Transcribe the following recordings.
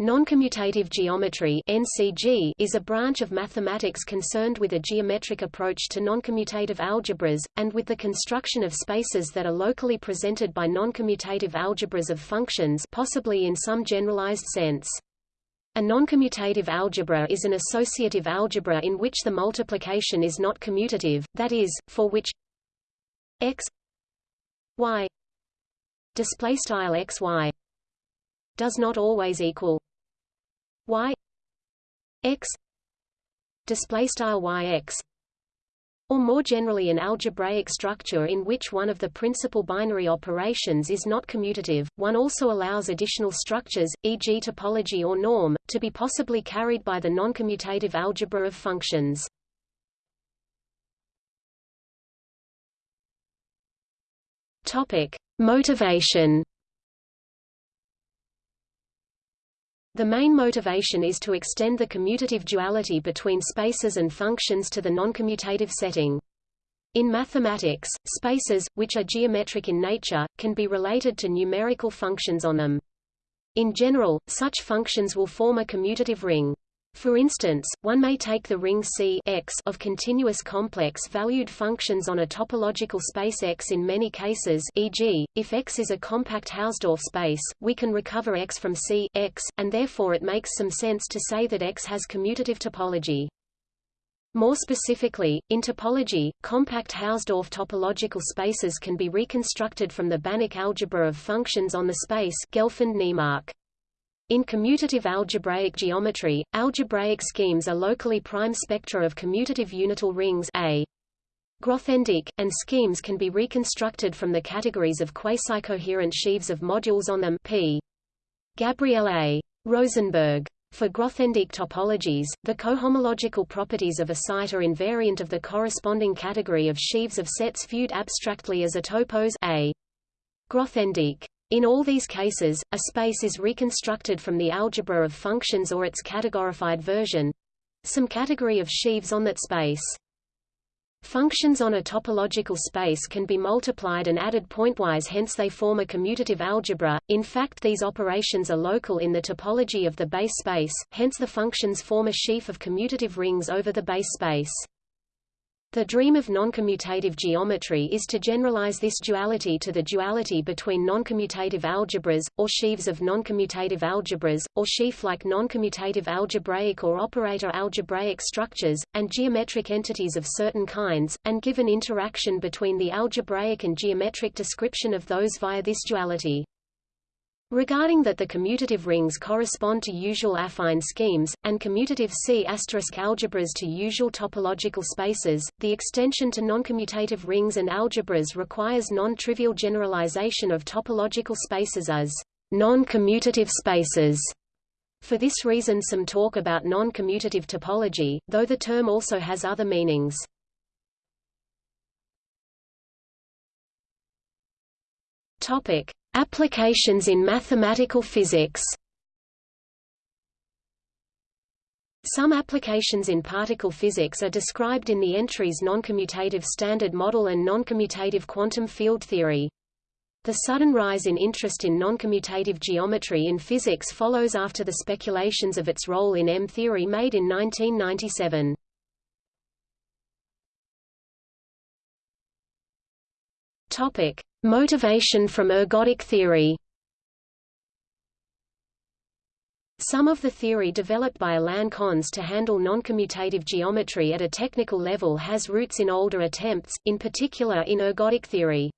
Noncommutative geometry (NCG) is a branch of mathematics concerned with a geometric approach to noncommutative algebras and with the construction of spaces that are locally presented by noncommutative algebras of functions, possibly in some generalized sense. A noncommutative algebra is an associative algebra in which the multiplication is not commutative, that is, for which x y display style x y does not always equal y x display style y x or more generally an algebraic structure in which one of the principal binary operations is not commutative. One also allows additional structures, e.g. topology or norm, to be possibly carried by the noncommutative algebra of functions. Topic: Motivation The main motivation is to extend the commutative duality between spaces and functions to the noncommutative setting. In mathematics, spaces, which are geometric in nature, can be related to numerical functions on them. In general, such functions will form a commutative ring. For instance, one may take the ring C X of continuous complex-valued functions on a topological space X in many cases e.g., if X is a compact Hausdorff space, we can recover X from C X, and therefore it makes some sense to say that X has commutative topology. More specifically, in topology, compact Hausdorff topological spaces can be reconstructed from the Banach algebra of functions on the space Gelfand-Naimark. In commutative algebraic geometry, algebraic schemes are locally prime spectra of commutative unital rings A. Grothendieck, and schemes can be reconstructed from the categories of quasi-coherent sheaves of modules on them P. Gabriel A. Rosenberg. For Grothendieck topologies, the cohomological properties of a site are invariant of the corresponding category of sheaves of sets viewed abstractly as a topos A. Grothendieck. In all these cases, a space is reconstructed from the algebra of functions or its categorified version—some category of sheaves on that space. Functions on a topological space can be multiplied and added pointwise hence they form a commutative algebra, in fact these operations are local in the topology of the base space, hence the functions form a sheaf of commutative rings over the base space. The dream of noncommutative geometry is to generalize this duality to the duality between noncommutative algebras, or sheaves of noncommutative algebras, or sheaf-like noncommutative algebraic or operator algebraic structures, and geometric entities of certain kinds, and give an interaction between the algebraic and geometric description of those via this duality. Regarding that the commutative rings correspond to usual affine schemes, and commutative C** algebras to usual topological spaces, the extension to noncommutative rings and algebras requires non-trivial generalization of topological spaces as non-commutative spaces. For this reason some talk about non-commutative topology, though the term also has other meanings. Topic: Applications in mathematical physics Some applications in particle physics are described in the entries noncommutative standard model and noncommutative quantum field theory. The sudden rise in interest in noncommutative geometry in physics follows after the speculations of its role in M-theory made in 1997. Topic: Motivation from ergodic theory Some of the theory developed by Alain Connes to handle noncommutative geometry at a technical level has roots in older attempts, in particular in ergodic theory.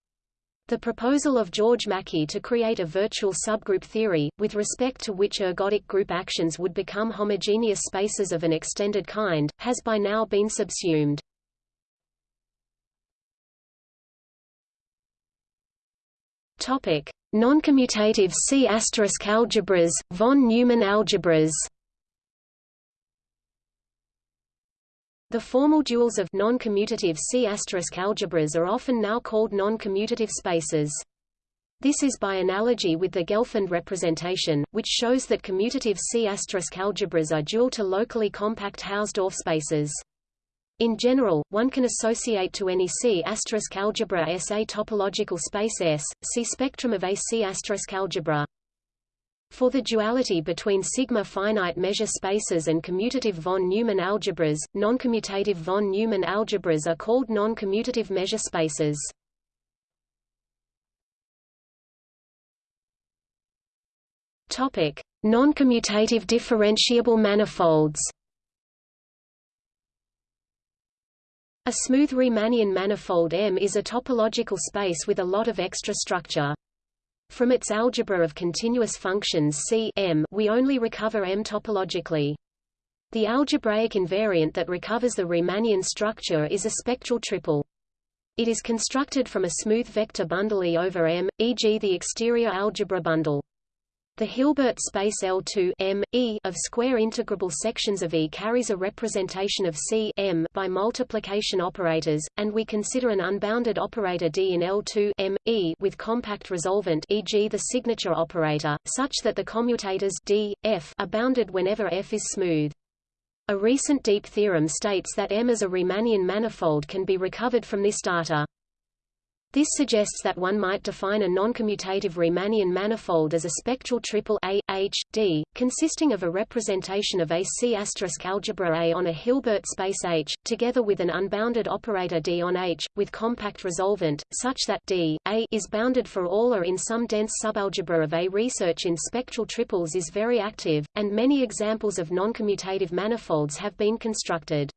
The proposal of George Mackey to create a virtual subgroup theory, with respect to which ergodic group actions would become homogeneous spaces of an extended kind, has by now been subsumed. Topic: Noncommutative C** algebras, von Neumann algebras. The formal duals of noncommutative C** algebras are often now called non-commutative spaces. This is by analogy with the Gelfand representation, which shows that commutative C** algebras are dual to locally compact Hausdorff spaces. In general, one can associate to any C** algebra S a topological space S. See spectrum of a C** algebra. For the duality between sigma finite measure spaces and commutative von Neumann algebras, non-commutative von Neumann algebras are called non-commutative measure spaces. Topic: Non-commutative differentiable manifolds. A smooth Riemannian manifold M is a topological space with a lot of extra structure. From its algebra of continuous functions C M, we only recover M topologically. The algebraic invariant that recovers the Riemannian structure is a spectral triple. It is constructed from a smooth vector bundle E over M, e.g. the exterior algebra bundle. The Hilbert space L2 M, e of square integrable sections of E carries a representation of C M by multiplication operators, and we consider an unbounded operator D in L2 M, e with compact resolvent e.g. the signature operator, such that the commutators D, F are bounded whenever F is smooth. A recent deep theorem states that M as a Riemannian manifold can be recovered from this data. This suggests that one might define a noncommutative Riemannian manifold as a spectral triple A, H, D, consisting of a representation of a C algebra A on a Hilbert space H, together with an unbounded operator D on H, with compact resolvent, such that D, A is bounded for all or in some dense subalgebra of A. Research in spectral triples is very active, and many examples of noncommutative manifolds have been constructed.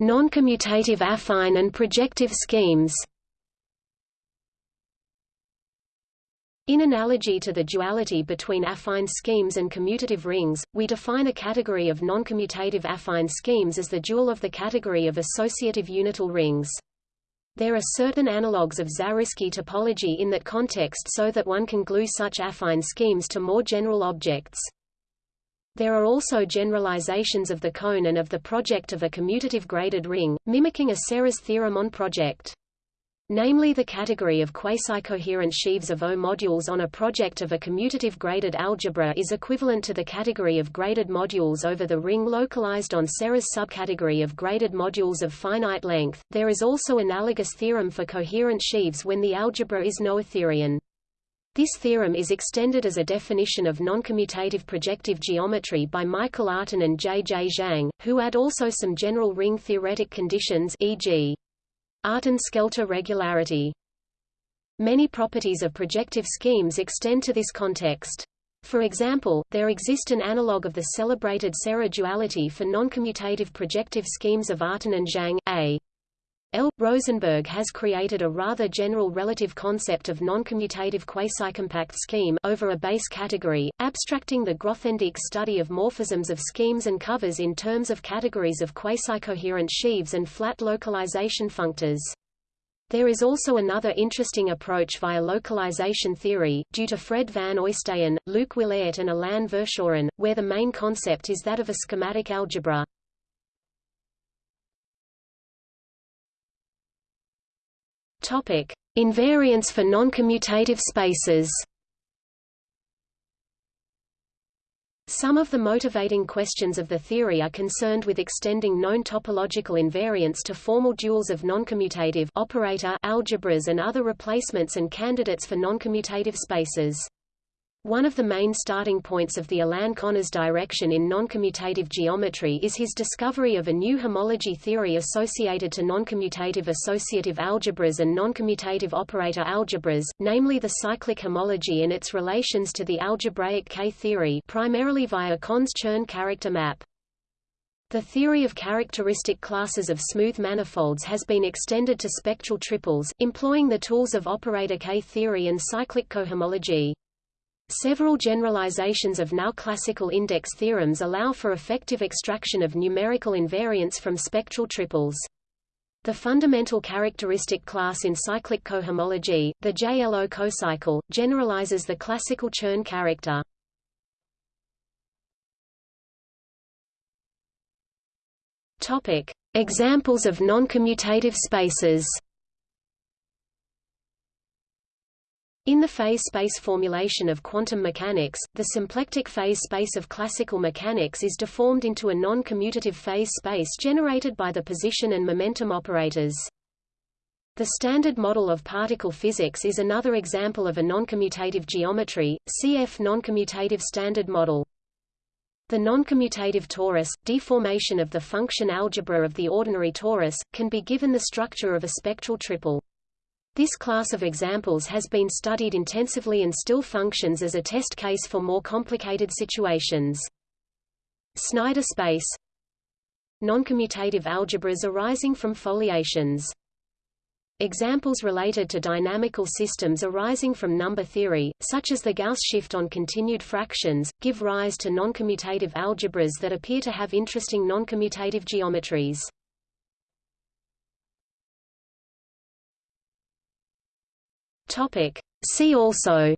Non-commutative affine and projective schemes. In analogy to the duality between affine schemes and commutative rings, we define a category of non-commutative affine schemes as the dual of the category of associative unital rings. There are certain analogues of Zariski topology in that context so that one can glue such affine schemes to more general objects. There are also generalizations of the cone and of the project of a commutative graded ring, mimicking a Serre's theorem on project. Namely the category of quasi-coherent sheaves of O modules on a project of a commutative graded algebra is equivalent to the category of graded modules over the ring localized on Serre's subcategory of graded modules of finite length. There is also analogous theorem for coherent sheaves when the algebra is noetherian. This theorem is extended as a definition of noncommutative projective geometry by Michael Artin and J. J. Zhang, who add also some general ring theoretic conditions e.g. Artin-Schelter regularity. Many properties of projective schemes extend to this context. For example, there exist an analog of the celebrated Serre duality for noncommutative projective schemes of Artin and Zhang, A. L. Rosenberg has created a rather general relative concept of noncommutative quasi-compact scheme over a base category, abstracting the Grothendieck study of morphisms of schemes and covers in terms of categories of quasi-coherent sheaves and flat localization functors. There is also another interesting approach via localization theory, due to Fred van Oystaeyen, Luc Willaert and Alain Verschoren, where the main concept is that of a schematic algebra. Topic: Invariance for noncommutative spaces. Some of the motivating questions of the theory are concerned with extending known topological invariants to formal duals of noncommutative operator algebras and other replacements and candidates for noncommutative spaces. One of the main starting points of the Alain Connes direction in noncommutative geometry is his discovery of a new homology theory associated to noncommutative associative algebras and noncommutative operator algebras, namely the cyclic homology and its relations to the algebraic K-theory primarily via Connes-Chern character map. The theory of characteristic classes of smooth manifolds has been extended to spectral triples, employing the tools of operator K-theory and cyclic cohomology. Several generalizations of now classical index theorems allow for effective extraction of numerical invariants from spectral triples. The fundamental characteristic class in cyclic cohomology, the JLO cocycle, generalizes the classical Chern character. Topic: Examples of noncommutative spaces. In the phase space formulation of quantum mechanics, the symplectic phase space of classical mechanics is deformed into a non-commutative phase space generated by the position and momentum operators. The Standard Model of Particle Physics is another example of a noncommutative geometry, cf noncommutative standard model. The noncommutative torus, deformation of the function algebra of the ordinary torus, can be given the structure of a spectral triple. This class of examples has been studied intensively and still functions as a test case for more complicated situations. Snyder space Noncommutative algebras arising from foliations Examples related to dynamical systems arising from number theory, such as the Gauss shift on continued fractions, give rise to noncommutative algebras that appear to have interesting noncommutative geometries. Topic. See also.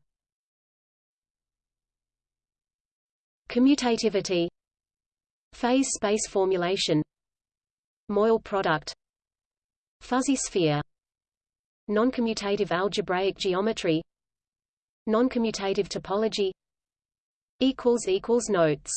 Commutativity. Phase space formulation. Moyal product. Fuzzy sphere. Noncommutative algebraic geometry. Noncommutative topology. Notes